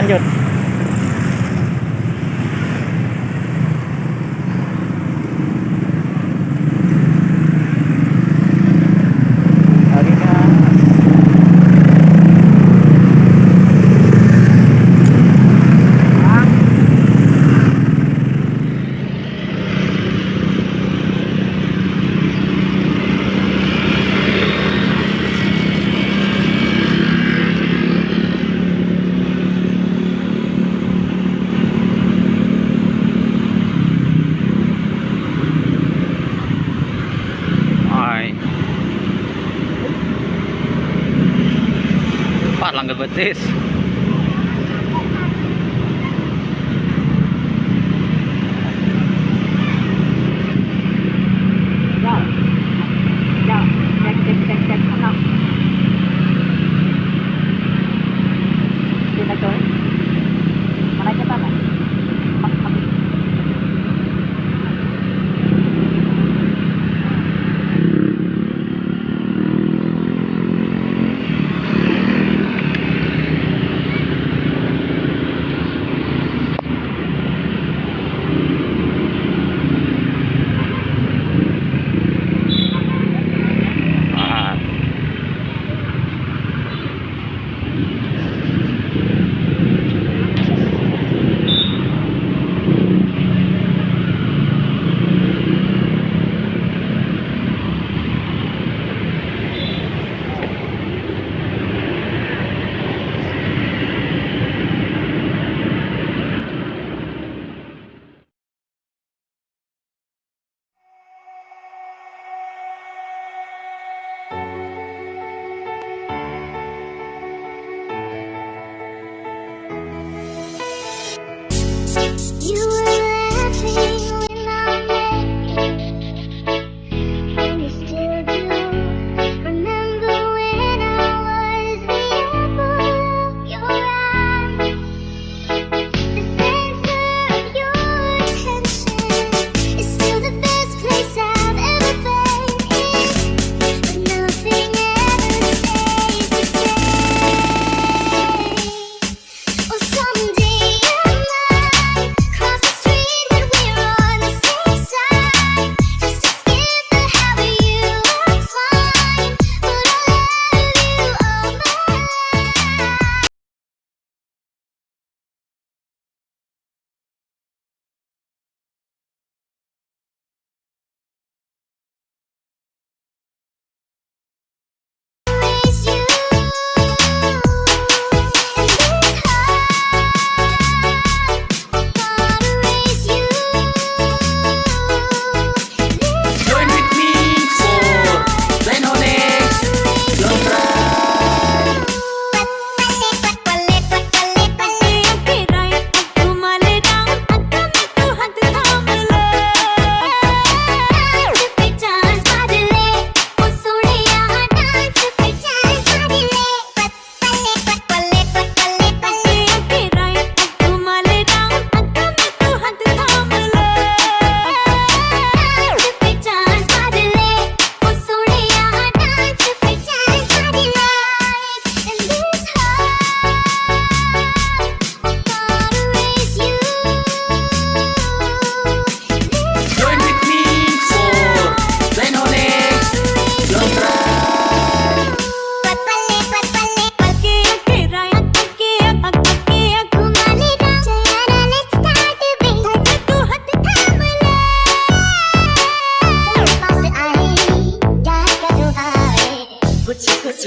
วันหยุด this.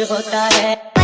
होता है।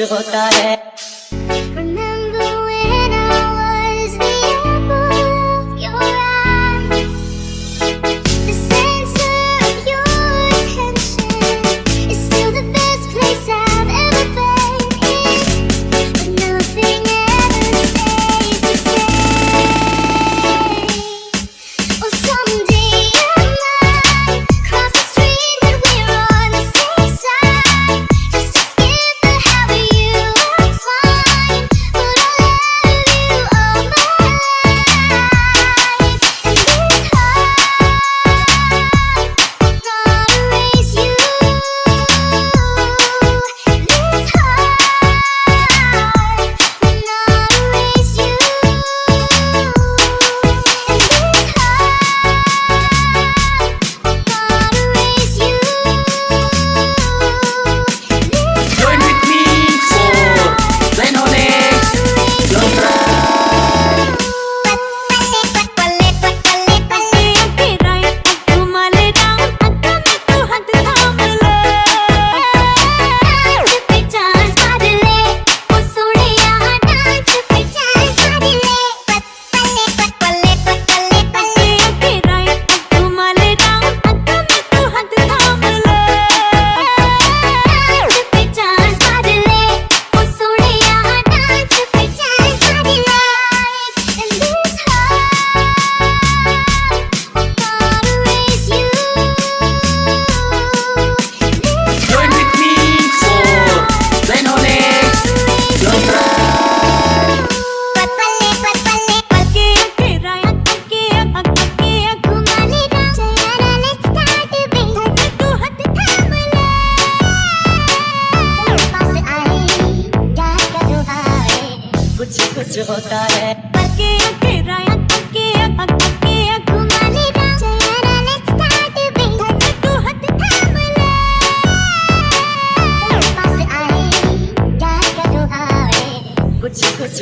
होता है।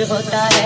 होता है